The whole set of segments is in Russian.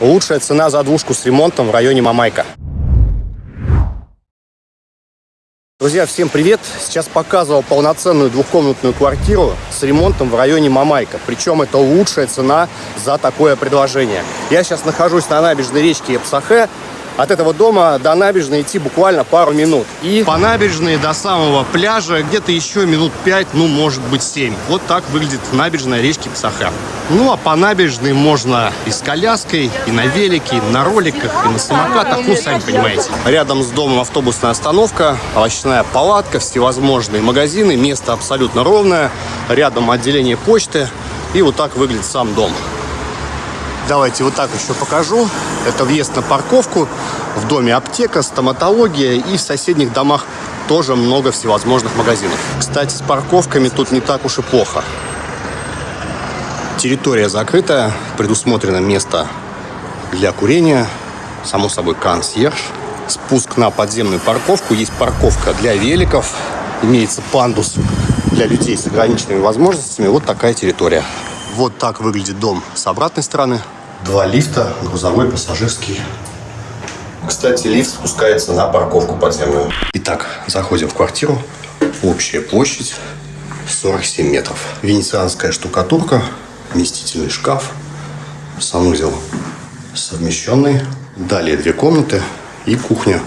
Лучшая цена за двушку с ремонтом в районе Мамайка. Друзья, всем привет! Сейчас показывал полноценную двухкомнатную квартиру с ремонтом в районе Мамайка. Причем это лучшая цена за такое предложение. Я сейчас нахожусь на набережной речки Эпсахе. От этого дома до набережной идти буквально пару минут. И по набережной до самого пляжа где-то еще минут 5, ну может быть 7. Вот так выглядит набережная речки Псаха. Ну а по набережной можно и с коляской, и на велике, и на роликах, и на самокатах, ну сами понимаете. Рядом с домом автобусная остановка, овощная палатка, всевозможные магазины, место абсолютно ровное. Рядом отделение почты. И вот так выглядит сам дом. Давайте вот так еще покажу. Это въезд на парковку. В доме аптека, стоматология и в соседних домах тоже много всевозможных магазинов. Кстати, с парковками тут не так уж и плохо. Территория закрытая, предусмотрено место для курения, само собой консьерж, спуск на подземную парковку, есть парковка для великов, имеется пандус для людей с ограниченными возможностями. Вот такая территория. Вот так выглядит дом с обратной стороны. Два лифта, грузовой, пассажирский. Кстати, лифт спускается на парковку подземную. Итак, заходим в квартиру. Общая площадь 47 метров. Венецианская штукатурка, вместительный шкаф, санузел совмещенный. Далее две комнаты и кухня,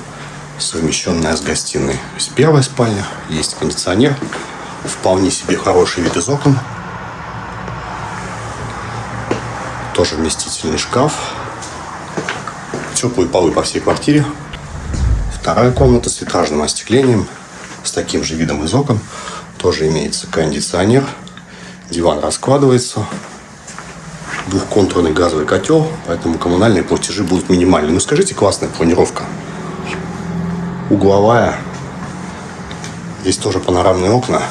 совмещенная с гостиной. То есть первая спальня, есть кондиционер, вполне себе хороший вид из окон. Тоже вместительный шкаф. Теплые полы по всей квартире. Вторая комната с витражным остеклением. С таким же видом из окон. Тоже имеется кондиционер. Диван раскладывается. Двухконтурный газовый котел. Поэтому коммунальные платежи будут минимальны. Ну скажите, классная планировка. Угловая. Здесь тоже панорамные окна.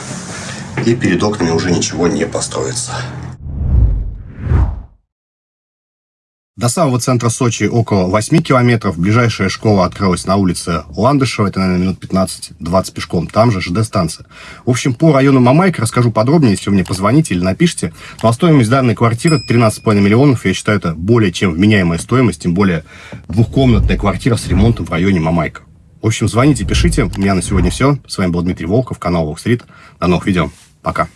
И перед окнами уже ничего не построится. До самого центра Сочи около 8 километров. Ближайшая школа открылась на улице Ландышева. Это, наверное, минут 15-20 пешком. Там же ЖД-станция. В общем, по району Мамайка расскажу подробнее, если вы мне позвоните или напишите. Ну, а стоимость данной квартиры 13,5 миллионов. Я считаю, это более чем вменяемая стоимость. Тем более двухкомнатная квартира с ремонтом в районе Мамайка. В общем, звоните, пишите. У меня на сегодня все. С вами был Дмитрий Волков, канал Волкстрит. До новых видео. Пока.